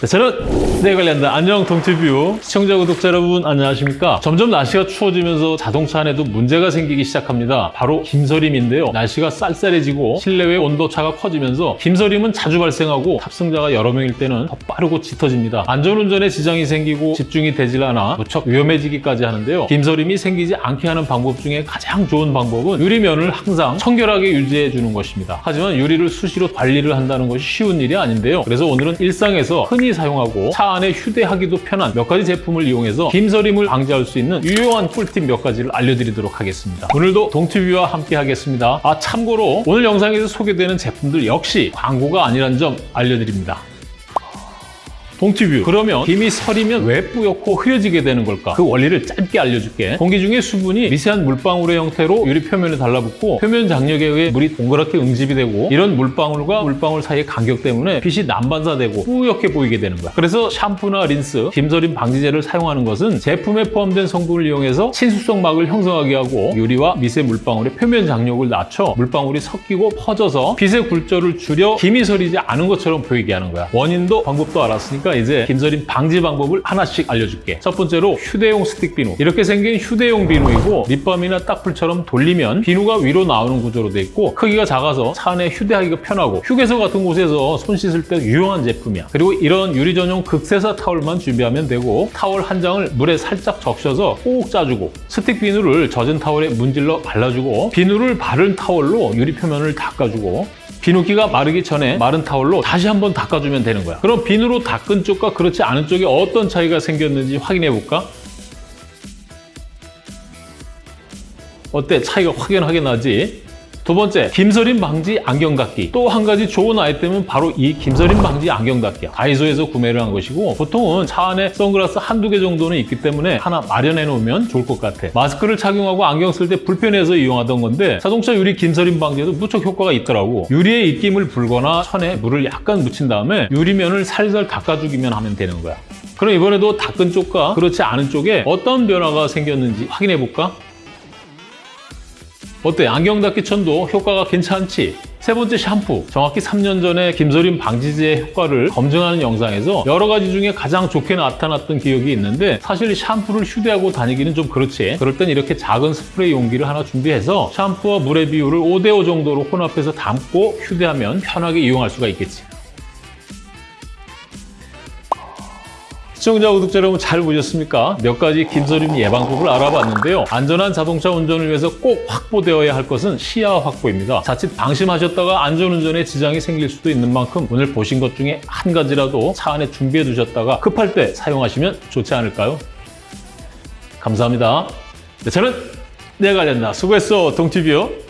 네, 저는 네 관련된 안녕 동티뷰 시청자 구독자 여러분 안녕하십니까? 점점 날씨가 추워지면서 자동차 안에도 문제가 생기기 시작합니다. 바로 김서림인데요. 날씨가 쌀쌀해지고 실내외 온도차가 커지면서 김서림은 자주 발생하고 탑승자가 여러 명일 때는 더 빠르고 짙어집니다. 안전운전에 지장이 생기고 집중이 되질 않아 무척 위험해지기까지 하는데요. 김서림이 생기지 않게 하는 방법 중에 가장 좋은 방법은 유리면을 항상 청결하게 유지해 주는 것입니다. 하지만 유리를 수시로 관리를 한다는 것이 쉬운 일이 아닌데요. 그래서 오늘은 일상에서 흔히 사용하고 차 안에 휴대하기도 편한 몇 가지 제품을 이용해서 김서림을 방지할 수 있는 유용한 꿀팁 몇 가지를 알려드리도록 하겠습니다. 오늘도 동티뷰와 함께 하겠습니다. 아 참고로 오늘 영상에서 소개되는 제품들 역시 광고가 아니란 점 알려드립니다. 동티뷰. 그러면 김이 서리면 왜 뿌옇고 흐려지게 되는 걸까? 그 원리를 짧게 알려줄게. 공기 중에 수분이 미세한 물방울의 형태로 유리 표면에 달라붙고 표면 장력에 의해 물이 동그랗게 응집이 되고 이런 물방울과 물방울 사이의 간격 때문에 빛이 난반사되고 뿌옇게 보이게 되는 거야. 그래서 샴푸나 린스, 김서림 방지제를 사용하는 것은 제품에 포함된 성분을 이용해서 친수성 막을 형성하게 하고 유리와 미세 물방울의 표면 장력을 낮춰 물방울이 섞이고 퍼져서 빛의 굴절을 줄여 김이 서리지 않은 것처럼 보이게 하는 거야. 원인도 방법도 알았으니까 이제 김서림 방지 방법을 하나씩 알려줄게. 첫 번째로 휴대용 스틱 비누. 이렇게 생긴 휴대용 비누이고 립밤이나 딱풀처럼 돌리면 비누가 위로 나오는 구조로 돼 있고 크기가 작아서 차 안에 휴대하기가 편하고 휴게소 같은 곳에서 손 씻을 때 유용한 제품이야. 그리고 이런 유리 전용 극세사 타월만 준비하면 되고 타월 한 장을 물에 살짝 적셔서 꼭 짜주고 스틱 비누를 젖은 타월에 문질러 발라주고 비누를 바른 타월로 유리 표면을 닦아주고 비누기가 마르기 전에 마른 타월로 다시 한번 닦아주면 되는 거야. 그럼 비누로 닦은 쪽과 그렇지 않은 쪽에 어떤 차이가 생겼는지 확인해 볼까? 어때? 차이가 확연하게 나지? 두 번째, 김서림 방지 안경 닦기. 또 한 가지 좋은 아이템은 바로 이 김서림 방지 안경 닦기야. 다이소에서 구매를 한 것이고 보통은 차 안에 선글라스 한두 개 정도는 있기 때문에 하나 마련해 놓으면 좋을 것 같아. 마스크를 착용하고 안경 쓸 때 불편해서 이용하던 건데 자동차 유리 김서림 방지에도 무척 효과가 있더라고. 유리에 입김을 불거나 천에 물을 약간 묻힌 다음에 유리면을 살살 닦아주기만 하면 되는 거야. 그럼 이번에도 닦은 쪽과 그렇지 않은 쪽에 어떤 변화가 생겼는지 확인해 볼까? 어때? 안경 닦기 천도 효과가 괜찮지? 세 번째 샴푸. 정확히 3년 전에 김서림 방지제의 효과를 검증하는 영상에서 여러 가지 중에 가장 좋게 나타났던 기억이 있는데 사실 샴푸를 휴대하고 다니기는 좀 그렇지. 그럴 땐 이렇게 작은 스프레이 용기를 하나 준비해서 샴푸와 물의 비율을 5대5 정도로 혼합해서 담고 휴대하면 편하게 이용할 수가 있겠지. 시청자, 구독자 여러분 잘 보셨습니까? 몇 가지 김서림 예방법을 알아봤는데요. 안전한 자동차 운전을 위해서 꼭 확보되어야 할 것은 시야 확보입니다. 자칫 방심하셨다가 안전운전에 지장이 생길 수도 있는 만큼 오늘 보신 것 중에 한 가지라도 차 안에 준비해 두셨다가 급할 때 사용하시면 좋지 않을까요? 감사합니다. 네, 저는 내가 관련다 수고했어 동티뷰요.